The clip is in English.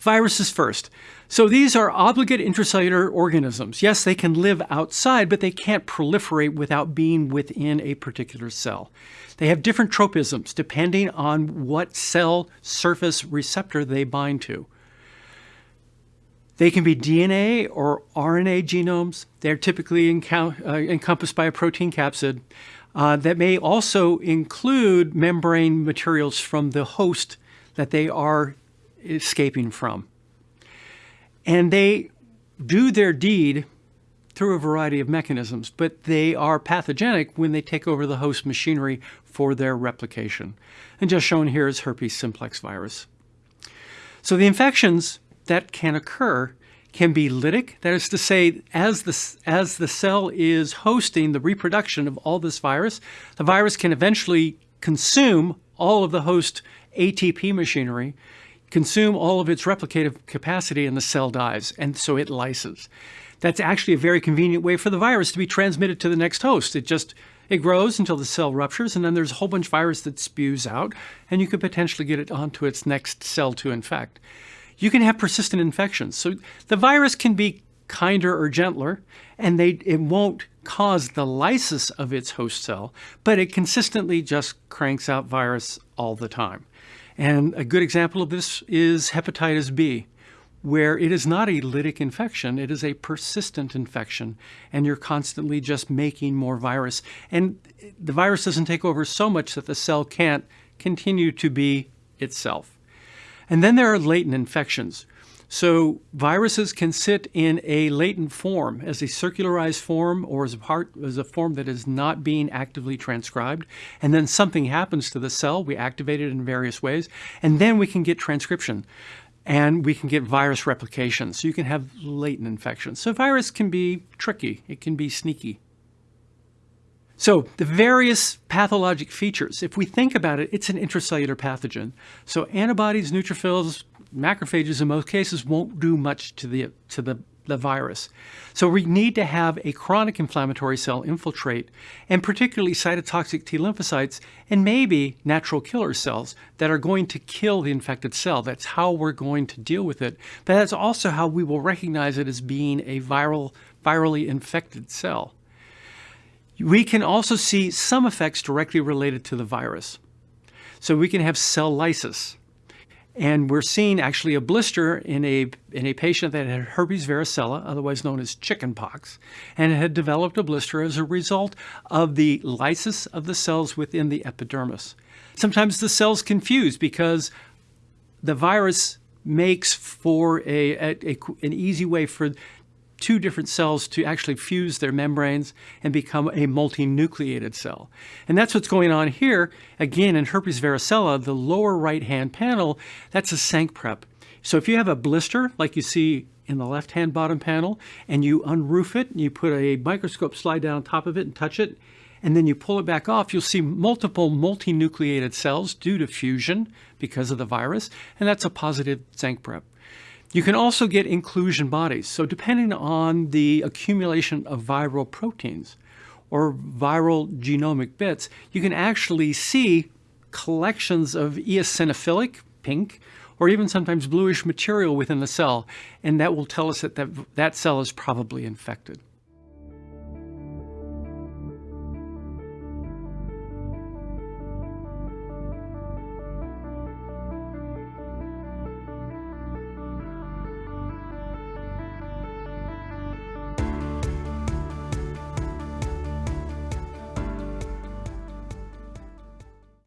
Viruses first. So these are obligate intracellular organisms. Yes, they can live outside, but they can't proliferate without being within a particular cell. They have different tropisms depending on what cell surface receptor they bind to. They can be DNA or RNA genomes. They're typically uh, encompassed by a protein capsid uh, that may also include membrane materials from the host that they are escaping from. And they do their deed through a variety of mechanisms, but they are pathogenic when they take over the host machinery for their replication. And just shown here is herpes simplex virus. So the infections that can occur can be lytic. That is to say, as the, as the cell is hosting the reproduction of all this virus, the virus can eventually consume all of the host ATP machinery, consume all of its replicative capacity, and the cell dies, and so it lyses. That's actually a very convenient way for the virus to be transmitted to the next host. It just it grows until the cell ruptures, and then there's a whole bunch of virus that spews out, and you could potentially get it onto its next cell to infect you can have persistent infections. So the virus can be kinder or gentler, and they, it won't cause the lysis of its host cell, but it consistently just cranks out virus all the time. And a good example of this is hepatitis B, where it is not a lytic infection, it is a persistent infection, and you're constantly just making more virus. And the virus doesn't take over so much that the cell can't continue to be itself. And then there are latent infections. So viruses can sit in a latent form as a circularized form or as a part as a form that is not being actively transcribed. And then something happens to the cell. We activate it in various ways. And then we can get transcription and we can get virus replication. So you can have latent infections. So virus can be tricky. It can be sneaky. So the various pathologic features, if we think about it, it's an intracellular pathogen. So antibodies, neutrophils, macrophages in most cases won't do much to the, to the, the virus. So we need to have a chronic inflammatory cell infiltrate, and particularly cytotoxic T lymphocytes, and maybe natural killer cells that are going to kill the infected cell. That's how we're going to deal with it. But that's also how we will recognize it as being a viral, virally infected cell. We can also see some effects directly related to the virus. So we can have cell lysis. And we're seeing actually a blister in a, in a patient that had herpes varicella, otherwise known as chickenpox, and had developed a blister as a result of the lysis of the cells within the epidermis. Sometimes the cells confuse because the virus makes for a, a, a, an easy way for two different cells to actually fuse their membranes and become a multinucleated cell. And that's what's going on here. Again, in herpes varicella, the lower right-hand panel, that's a Tzanck prep. So if you have a blister, like you see in the left-hand bottom panel, and you unroof it, and you put a microscope slide down on top of it and touch it, and then you pull it back off, you'll see multiple multinucleated cells due to fusion because of the virus, and that's a positive Tzanck prep. You can also get inclusion bodies. So depending on the accumulation of viral proteins or viral genomic bits, you can actually see collections of eosinophilic, pink, or even sometimes bluish material within the cell, and that will tell us that that, that cell is probably infected.